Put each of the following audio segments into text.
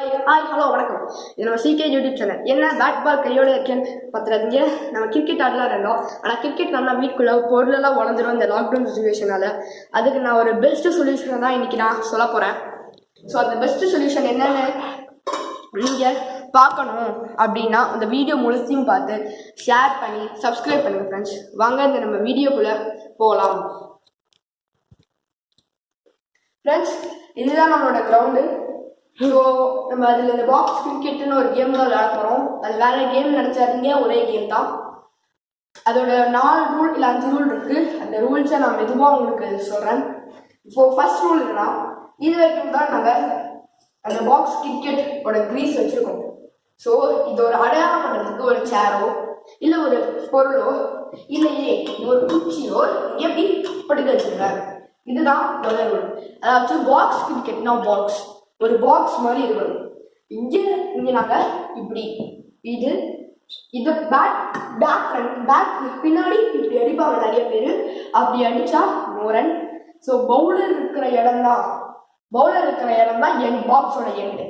Hi hello வணக்கம். இது நம்ம சிகே யூடியூப் சேனல் என்ன பேட் பால் கையோட இருக்கேன்னு பார்த்துறாதீங்க நம்ம கிரிக்கெட் ஆடலாம் இருந்தோம் ஆனால் கிரிக்கெட் நல்லா வீட்டுக்குள்ளே பொருளெல்லாம் உடஞ்சிரும் இந்த லாக்டவுன் சுச்சுவேஷனால அதுக்கு நான் ஒரு பெஸ்ட் சொல்யூஷனை தான் இன்றைக்கி நான் சொல்ல போகிறேன் ஸோ அந்த பெஸ்ட் சொல்யூஷன் என்னென்னு நீங்கள் பார்க்கணும் அப்படின்னா இந்த வீடியோ முழுத்தையும் பார்த்து ஷேர் பண்ணி சப்ஸ்கிரைப் பண்ணுங்கள் ஃப்ரெண்ட்ஸ் வாங்க இந்த நம்ம வீடியோக்குள்ளே போகலாம். ஃப்ரெண்ட்ஸ் இதுதான் நம்மளோட கிரவுண்டு ஸோ நம்ம அதில் இந்த பாக்ஸ் கிரிக்கெட்டுன்னு ஒரு கேம் தான் விளையாட போகிறோம் அது வேற கேம் நினச்சாதீங்க. ஒரே கேம் தான். அதோட நாலு ரூல் இல்லை அஞ்சு ரூல் இருக்கு. அந்த ரூல்ஸை நான் மெதுவாக உங்களுக்கு சொல்கிறேன் இப்போ ஃபர்ஸ்ட் ரூல் என்னன்னா இது வரைக்கும் தான் நாங்கள் அந்த பாக்ஸ் கிரிக்கெட்டோட க்ரீஸ் வச்சுருக்கோம். ஸோ இது ஒரு அடையாளம் பண்ணுறதுக்கு ஒரு சேரோ இல்லை ஒரு பொருளோ இல்லையே ஒரு குச்சியோ எப்படி படுக்க வச்சுருங்க இதுதான் முதல் ரூல் அதாவது பாக்ஸ் கிரிக்கெட்னா பாக்ஸ் ஒரு பாக்ஸ் மாதிரி இருக்கணும் இங்கே இங்கே நாங்கள் இப்படி இது இது பேக் பேக் பேக் பின்னாடி இப்படி அடிப்பாங்க நிறைய பேர். அப்படி அடித்தா மோரன். ஸோ பவுலர் இருக்கிற இடம் தான் பவுலர் இருக்கிற இடம் தான் என் பாக்ஸோட எண்டு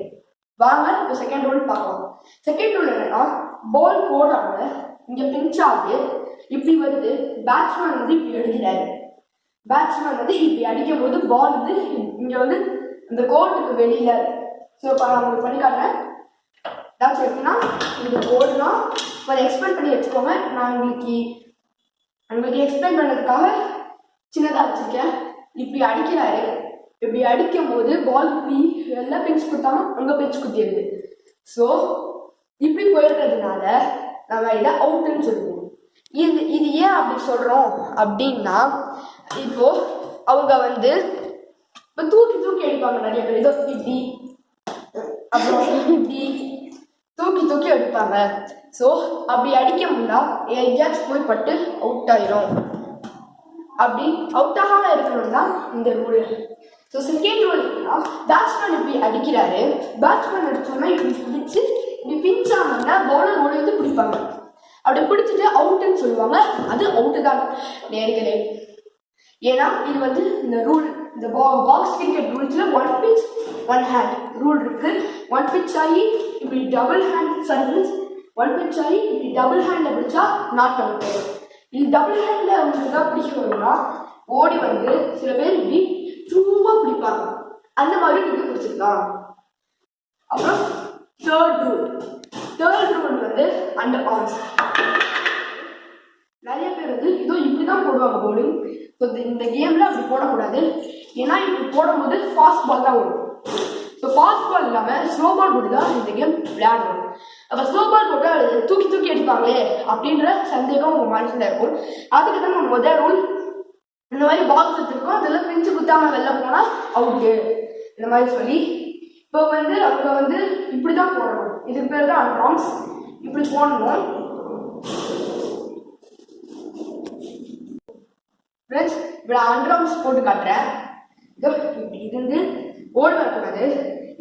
வாங்க இப்போ செகண்ட் ரூல் பார்க்கலாம். செகண்ட் ரூல் என்னன்னா பால் போடுறாங்க இங்கே பிஞ்ச் ஆகுது இப்படி வருது. பேட்ஸ்மேன் வந்து இப்படி அடிக்கிறாரு. பேட்ஸ்மேன் வந்து இப்படி அடிக்கும் போது பால் வந்து இங்கே வந்து இந்த கோர்ட்டுக்கு வெளியில ஸோ இப்போ நான் உங்களுக்கு பண்ணி காட்டுறேன். ஏதாச்சும் எப்படின்னா இது போர்டுனா கொஞ்சம் எக்ஸ்பிளைன் பண்ணி வச்சுக்கோங்க. நான் உங்களுக்கு உங்களுக்கு எக்ஸ்பிளைன் பண்ணுறதுக்காக சின்னதாக வச்சுருக்கேன். இப்படி அடிக்கிறாரு. இப்படி அடிக்கும் போது பால் இப்படி எல்லாம் பிஞ்ச் கொடுத்தாலும் அங்கே பிஞ்ச் குத்திடுது. ஸோ இப்படி போயிடுறதுனால நம்ம இதை அவுட்டுன்னு சொல்லுவோம். இது இது ஏன் அப்படி சொல்கிறோம் அப்படின்னா இப்போது அவங்க வந்து இப்போ தூக்கி தூக்கி அடிப்பாங்க நிறைய பேர். இதோ இப்படி அப்புறம் இப்படி தூக்கி தூக்கி அடிப்பாங்க ஸோ அப்படி அடிக்க முடியா எங்கேயாச்சும் போய் பட்டு அவுட் ஆயிரும். அப்படி அவுட் ஆகாம இருக்கணும்னா இந்த ரூல் ஸோ செகண்ட் ரூல் என்னன்னா பேட்ஸ்மேன் இப்படி அடிக்கிறாரு. பேட்ஸ்மேன் அடிச்சோன்னா இப்படி பிடிச்சு இப்படி பிஞ்சாங்கன்னா பவுலர் ஒழுந்து பிடிப்பாங்க. அப்படி பிடிச்சிட்டு அவுட்டுன்னு சொல்லுவாங்க. அது அவுட்டு தான். நேர்களே. ஏன்னா இது வந்து இந்த ரூல் இந்த box cricket ரூல்ஸில் one pitch one hand rule இருக்குது ஒன் பிச் ஆகி இப்படி double hand service one pitch ஆகி இப்படி டபுள் ஹேண்டில் பிடிச்சா நாட் அவுட் இது டபுள் ஹேண்டில் அவங்களுக்கு தான் பிடிக்கணும்னா ஓடி வந்து சில பேர் இப்படி சும்மா பிடிப்பாங்க. அந்த மாதிரி நீங்கள் பிடிச்சிக்கலாம் அப்புறம் தேர்ட் ரூல் தேர்ட் ரூல் வந்து அண்டர் ஆர்ம்ஸ் நிறைய பேர் வந்து இதோ இப்படி தான் போடுவாங்க போலிங் ஸோ இந்த கேமில் அப்படி போடக்கூடாது. ஏன்னா இப்படி போடும்போது ஃபாஸ்ட் பால் தான் வரும் ஸோ ஃபாஸ்ட் பால் இல்லாமல் ஸ்லோ பால் போட்டு தான் இந்த கேம் விளையாடணும். அப்போ ஸ்லோ பால் போட்டால் தூக்கி தூக்கி அடிப்பாங்களே அப்படின்ற சந்தேகம் உங்கள் மனசில் இருக்கும். அதுக்கு தான் நம்ம முதல் ரூல் இந்த மாதிரி பாக்ஸ் வச்சுருக்கோம் அதில் பிரிஞ்சு குத்தாமல் வெளில போனால் அவுட்டு இந்த மாதிரி சொல்லி இப்போ வந்து அவங்க வந்து இப்படி தான் போடணும். இதுக்கு பேர் தான் அன்ராம்ஸ் இப்படி போடணும். ஃப்ரெண்ட்ஸ் இப்போ அண்ட்ராம்ஸ் போட்டு காட்டுறேன். இப்படி இருந்து ஓடி வரக்கூடாது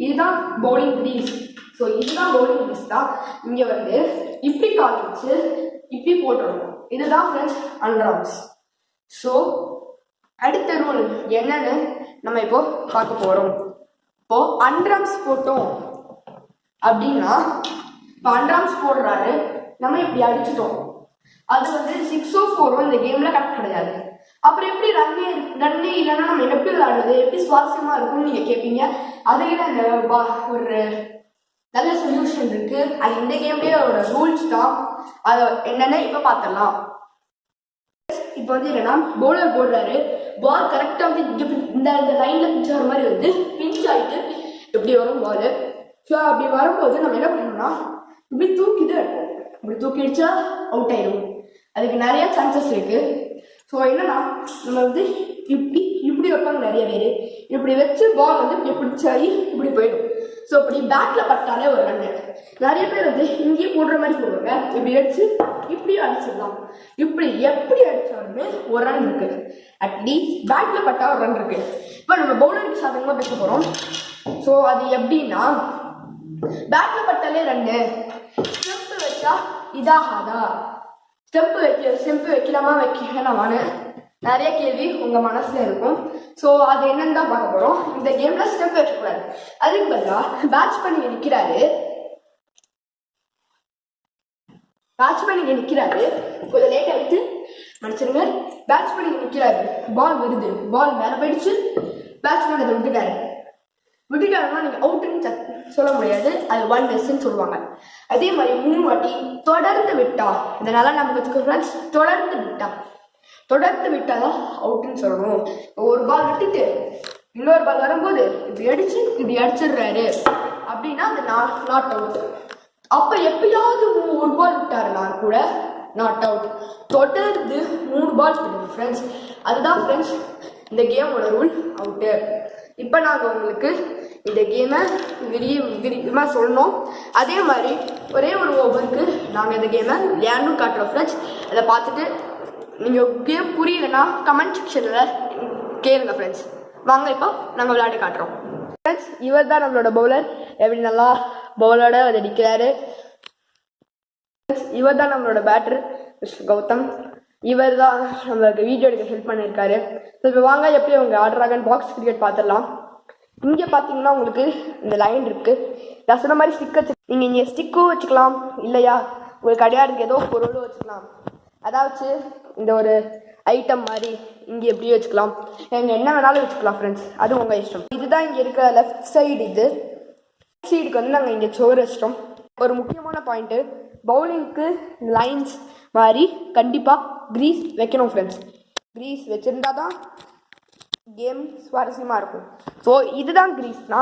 இதுதான் பவுலிங் க்ரீஸ் ஸோ இதுதான் பவுலிங் க்ரீஸ் தான் இங்கே வந்து இப்படி கால் வச்சு இப்படி போட்டுடணும் இதுதான் ஃப்ரெண்ட்ஸ் அண்டர்ஆர்ம்ஸ் ஸோ அடுத்த ரூல் என்னன்னு நம்ம இப்போ பார்க்க போகிறோம் இப்போ அண்டர்ஆர்ம்ஸ் போட்டோம் அப்படின்னா இப்போ அண்டர்ஆர்ம்ஸ் போடுறாரு. நம்ம இப்படி அடிச்சிட்டோம். அது வந்து சிக்ஸோ ஃபோரோ oh இந்த கேமில் கரெக்ட் கிடையாது. அப்புறம் எப்படி ரன்னே ரன்னே இல்லைன்னா நம்ம எப்படி விளையாடுறது? எப்படி சுவாரஸ்யமாக இருக்கும்னு நீங்கள் கேட்பீங்க அதுக்கு தான் ஒரு நல்ல சொல்யூஷன் இருக்கு. அது இந்த கேம்லயே ஒரு ரூல்ஸ் தான். அதை என்னென்ன இப்போ பார்த்துடலாம் இப்போ வந்து என்னன்னா பவுலர் போடுறாரு. பால் கரெக்டாக வந்து இந்த இந்த லைனில் பிஞ்ச் ஆகிற மாதிரி வந்து பிஞ்ச் ஆகிட்டு இப்படி வரும் பால் ஸோ அப்படி வரும்போது நம்ம என்ன பண்ணணும்னா இப்படி தூக்கி இப்படி தூக்கி அடிச்சா அவுட் ஆயிடும். அதுக்கு நிறைய சான்சஸ் இருக்கு. ஸோ என்னன்னா நம்ம வந்து இப்படி இப்படி வைப்பாங்க நிறைய பேர். இப்படி வச்சு பால் வந்து இப்படி பிடிச்சாயி இப்படி போயிடும். ஸோ இப்படி பேட்டில் பட்டாலே ஒரு ரன் நிறைய பேர் வந்து இங்கேயே போடுற மாதிரி போடுவாங்க. இப்படி அடிச்சு இப்படியும் அடிச்சிடலாம். இப்படி எப்படி அடித்தாலுமே ஒரு ரன் இருக்கு. அட்லீஸ்ட் பேட்டில் பட்டால் ஒரு ரன் இருக்கு. இப்போ நம்ம பவுலருக்கு சாதகமாக பேச போகிறோம் ஸோ அது எப்படின்னா பேட்டில் பட்டாலே ரன்னு ஸ்டெப்பு வச்சா இதாகாதா? ஸ்டெப்பு வைக்க ஸ்டெப்பு வைக்கலாமா வைக்கலாமான்னு நிறைய கேள்வி உங்கள் மனசில் இருக்கும். ஸோ அது என்னன்னு தான் பார்க்க போகிறோம் இந்த கேமில் ஸ்டெப் வச்சுக்கூடாது அதுக்கு பதிலாக பேட்ச் பண்ணி நிற்கிறாரு பேட்ச் பண்ணி நிற்கிறாரு கொஞ்சம் லேட்டாக ஆகிட்டு மன்னிச்சிருங்க பேட்ச் பண்ணி நிற்கிறாரு பால் வருது. பால் மேலே போயிடுச்சு. பேட்ச்மேன் அதை விட்டுட்டாரு. விட்டுட்டாருன்னா நீங்கள் அவுட்டுன்னு சொல்ல முடியாது. அது ஒன் மிஸ்ன்னு சொல்லுவாங்க. அதே மாதிரி மூணு வாட்டி தொடர்ந்து விட்டா இதனால நம்ம வச்சுக்கோ ஃப்ரெண்ட்ஸ் தொடர்ந்து விட்டா. தொடர்ந்து விட்டாதான் அவுட்டுன்னு சொல்லணும். ஒரு பால் விட்டுட்டு இன்னொரு பால் வரும்போது இப்படி அடிச்சு இப்படி அடிச்சிடுறாரு. அப்படின்னா அது நாட் அவுட் அப்போ எப்பயாவது ஒரு பால் விட்டாருனா கூட நாட் அவுட் தொடர்ந்து மூணு பால் விடுங்க ஃப்ரெண்ட்ஸ் அதுதான் ஃப்ரெண்ட்ஸ் இந்த கேமோட ரூல் அவுட்டு இப்போ நாங்கள் உங்களுக்கு இந்த கேமை விரி விரிவாக சொல்லணும். அதே மாதிரி ஒரே ஒரு ஓவருக்கு நாங்கள் இந்த கேமை விளையாண்டும் காட்டுறோம் ஃப்ரெண்ட்ஸ் அதை பார்த்துட்டு நீங்கள் கேம் புரியலைன்னா கமெண்ட் செக்ஷனில் கேளுங்க ஃப்ரெண்ட்ஸ் வாங்க இப்போ நாங்கள் விளையாட்டு காட்டுறோம். ஃப்ரெண்ட்ஸ் இவர் தான் நம்மளோட பவுலர் எப்படி நல்லா பவுலோட அதை நிற்கிறாரு இவர் தான் நம்மளோட பேட்டர் மிஸ்டர் கௌதம். இவர் தான் நம்மளுக்கு வீடியோ எடுக்க ஹெல்ப் பண்ணியிருக்காரு ஸோ இப்போ வாங்க எப்படி அவங்க ஆடுறாங்கன்னு பாக்ஸ் கிரிக்கெட் பார்த்துடலாம். இங்கே பார்த்தீங்கன்னா உங்களுக்கு இந்த லைன் இருக்குது நான் சொன்ன மாதிரி ஸ்டிக் வச்சு நீங்கள் இங்கே ஸ்டிக்கும் வச்சுக்கலாம். இல்லையா? உங்களுக்கு அடையாளத்துக்கு ஏதோ பொருளும் வச்சுக்கலாம். அதாவது இந்த ஒரு ஐட்டம் மாதிரி இங்கே எப்படி வச்சுக்கலாம்? நீங்கள் என்ன வேணாலும் வச்சுக்கலாம் ஃப்ரெண்ட்ஸ் அது உங்கள் இஷ்டம். இதுதான் இங்கே இருக்கிற லெஃப்ட் சைடு இது. சைடுக்கு வந்து நாங்கள் இங்கே சோறு வச்சிட்டோம். ஒரு முக்கியமான பாயிண்ட்டு பவுலிங்க்கு லைன்ஸ் மாதிரி கண்டிப்பாக க்ரீஸ் வைக்கணும் ஃப்ரெண்ட்ஸ் க்ரீஸ் வச்சுருந்தா தான் கேம் சுவாரஸ்யமாக இருக்கும். ஸோ இதுதான் கிரீஸ்னா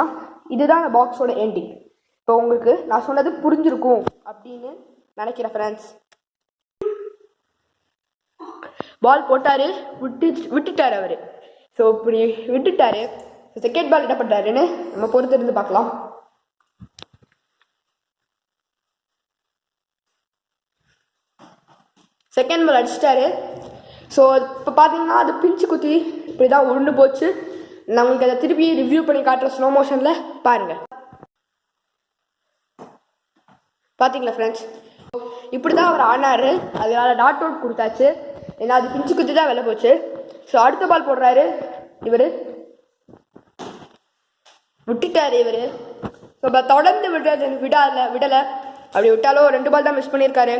இதுதான் அந்த பாக்ஸோட எண்டிங் இப்போ உங்களுக்கு நான் சொன்னது புரிஞ்சிருக்கும் அப்படின்னு நினைக்கிறேன் ஃப்ரெண்ட்ஸ் பால் போட்டார் விட்டு விட்டுட்டார் அவர். ஸோ இப்படி விட்டுட்டாரு. செகண்ட் பால் என்ன பண்ணுறாருன்னு நம்ம பொறுத்திருந்து பார்க்கலாம். செகண்ட் பால் அடிச்சிட்டாரு. ஸோ இப்போ பார்த்தீங்கன்னா அது பிஞ்சு குத்தி இப்படி தான் உருண்டு போச்சு. நான் உங்களுக்கு அதை திருப்பி ரிவ்யூ பண்ணி காட்டுற ஸ்லோ மோஷனில் பாருங்கள் பார்த்தீங்களா ஃப்ரெண்ட்ஸ் இப்படி தான் அவர் ஆனார். அதனால டாட் அவுட் கொடுத்தாச்சு. ஏன்னா அது பிஞ்சு குத்தி தான் வெளில போச்சு. ஸோ அடுத்த பால் போடுறாரு இவர். விட்டுட்டார் இவர். ஸோ இப்போ தொடர்ந்து விடுறது விடாத விடலை. அப்படி விட்டாலும் ரெண்டு பால் தான் மிஸ் பண்ணியிருக்காரு.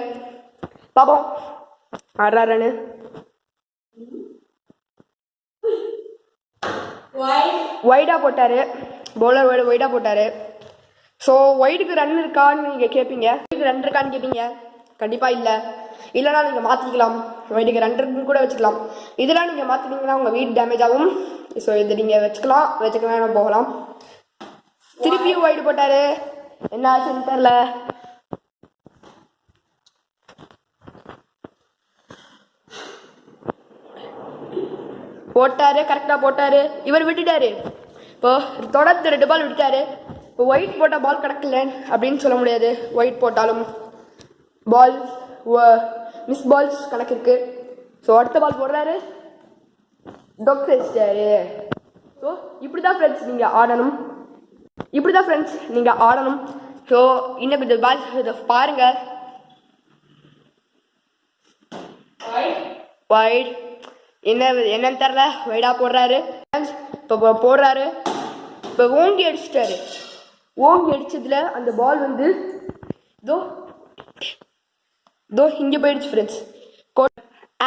பார்ப்போம் ஆடுறாருன்னு ஒய்டாக போட்டார். பவுலர் ஒய்டு ஒய்டாக போட்டார். ஸோ ஒய்டுக்கு ரன் இருக்கான்னு நீங்கள் கேட்பீங்க ஒய்டுக்கு ரன் இருக்கான்னு கேட்பீங்க கண்டிப்பாக இல்லை. இல்லைனா நீங்கள் மாற்றிக்கலாம் ஒய்டுக்கு ரன் இருக்குன்னு கூட வச்சுக்கலாம். இதெல்லாம் நீங்கள் மாற்றினீங்கன்னா உங்கள் வீடு டேமேஜ் ஆகும். ஸோ இது நீங்கள் வச்சுக்கலாம். வச்சுக்கலாம் போகலாம். திருப்பியும் ஒய்டு போட்டார். என்ன ஆச்சுன்னு தெரில போட்டாரு கரெக்டாக போட்டாரு. இவர் விட்டுட்டாரு. இப்போ தொடர்ந்து ரெண்டு பால் விட்டுட்டாரு. இப்போ ஒயிட் போட்டால் பால் கிடக்கல அப்படின்னு சொல்ல முடியாது. ஒயிட் போட்டாலும் பால் மிஸ் பால்ஸ் கணக்கு இருக்கு ஸோ அடுத்த பால் போடுறாரு. டொக் வச்சிட்டாரு ஸோ இப்படி தான் ஃப்ரெண்ட்ஸ் நீங்கள் ஆடணும். இப்படி தான் ஃப்ரெண்ட்ஸ் நீங்கள் ஆடணும். ஸோ இன்னும் கொஞ்சம் பால் இதை பாருங்கள் வைட் என்ன என்னன்னு தெரில வைடா போடுறாரு. இப்போ போடுறாரு. இப்போ ஓங்கி அடிச்சிட்டாரு. ஓங்கி அடித்ததில் அந்த பால் வந்து இதோ தோ இங்கே போயிடுச்சு ஃப்ரெண்ட்ஸ்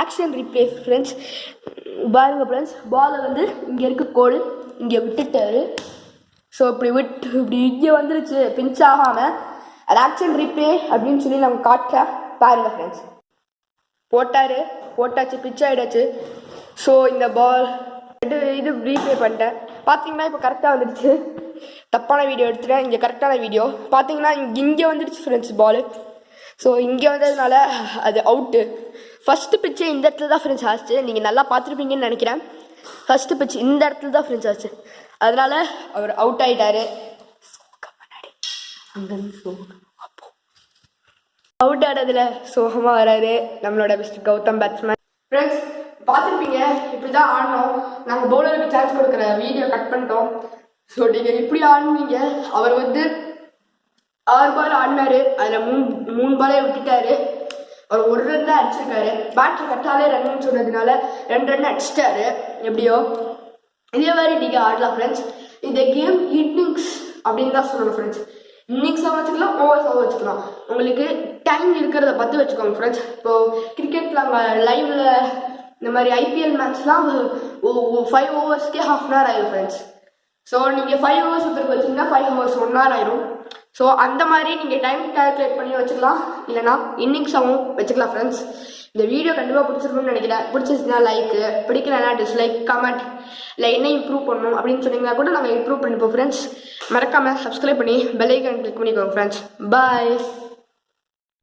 ஆக்ஷன் ரிப்ளே ஃப்ரெண்ட்ஸ் பாருங்க ஃப்ரெண்ட்ஸ் பாலை வந்து இங்கே இருக்க கோடு இங்கே விட்டுட்டாரு. ஸோ இப்படி விட்டு இப்படி இங்கே வந்துருச்சு. பிஞ்ச் ஆகாமல் அது ஆக்ஷன் ரிப்ளே அப்படின்னு சொல்லி நம்ம காட்டுறேன். பாருங்க ஃப்ரெண்ட்ஸ் போட்டார். போட்டாச்சு பிச் ஆகிடாச்சு ஸோ இந்த பால் இது இது ரீப்ளே பண்ணிட்டேன். பார்த்தீங்கன்னா இப்போ கரெக்டாக வந்துடுச்சு. தப்பான வீடியோ எடுத்துட்டேன். இங்கே கரெக்டான வீடியோ பார்த்தீங்கன்னா இங்கே இங்கே வந்துடுச்சு ஃப்ரெண்ட்ஸ் பால் ஸோ இங்கே வந்ததுனால அது அவுட்டு ஃபஸ்ட்டு பிச்சு இந்த இடத்துல தான் ஃப்ரெண்ட்ஸ் ஆச்சு. நீங்கள் நல்லா பார்த்துருப்பீங்கன்னு நினைக்கிறேன். ஃபஸ்ட்டு பிச்சு இந்த இடத்துல தான் ஃப்ரெண்ட்ஸ் ஆச்சு. அதனால அவர் அவுட் ஆயிட்டாரு. அவுட் ஆனதுல சோகமாக வராரு. நம்மளோட பெஸ்ட் கௌதம் பேட்ஸ்மேன் ஃப்ரெண்ட்ஸ் பார்த்துருப்பீங்க. இப்படி தான் ஆடினோம் நாங்கள் பவுலருக்கு சான்ஸ் கொடுக்குற வீடியோ கட் பண்ணிட்டோம். ஸோ நீங்கள் இப்படி ஆடுவீங்க அவர் வந்து ஆறு பால் ஆடினாரு. அதில் மூணு மூணு பாலே விட்டுட்டாரு. அவர் ஒரு ரன் தான் அடிச்சிருக்காரு. பேட்ரி கட்டாலே ரன்னு சொன்னதுனால ரெண்டு ரன் அடிச்சிட்டாரு. எப்படியோ? இதே மாதிரி நீங்கள் ஆடலாம் ஃப்ரெண்ட்ஸ் இந்த கேம் இன்னிங்ஸ் அப்படின்னு தான் சொல்லணும் ஃப்ரெண்ட்ஸ் இன்னிங்ஸாக வச்சுக்கலாம் ஓவர்ஸாக வச்சுக்கலாம். உங்களுக்கு டைம் இருக்கிறத பார்த்து வச்சுக்கோங்க ஃப்ரெண்ட்ஸ் இப்போது கிரிக்கெட்டில் அவங்க லைவில் இந்த மாதிரி ஐபிஎல் மேட்ச்லாம் ஃபைவ் ஓவர்ஸ்க்கே ஹாஃப் அன் ஹவர் ஆயிடும் ஃப்ரெண்ட்ஸ் ஸோ நீங்கள் ஃபைவ் ஹவர்ஸ் ஒருத்தருக்கு வச்சிங்கன்னா ஃபைவ் ஹவர்ஸ் ஒன் ஹவர் ஆயிரும். ஸோ அந்த மாதிரி நீங்கள் டைம் கால்குலேட் பண்ணி வச்சுக்கலாம். இல்லைனா இன்னிங்ஸாகவும் வச்சுக்கலாம் ஃப்ரெண்ட்ஸ் இந்த வீடியோ கண்டிப்பாக பிடிச்சிருக்கும்னு நினைக்கிறேன். பிடிச்சிருச்சுன்னா லைக்கு பிடிக்கலனா டிஸ்லைக் கமெண்ட் இல்லை என்ன இம்ப்ரூவ் பண்ணணும் அப்படின்னு சொன்னீங்கன்னா கூட நாங்கள் இம்ப்ரூவ் பண்ணிப்போம் ஃப்ரெண்ட்ஸ் மறக்காமல் சப்ஸ்கிரைப் பண்ணி பெல் ஐக்கான் கிளிக் பண்ணிக்கோங்க ஃப்ரெண்ட்ஸ் பாய்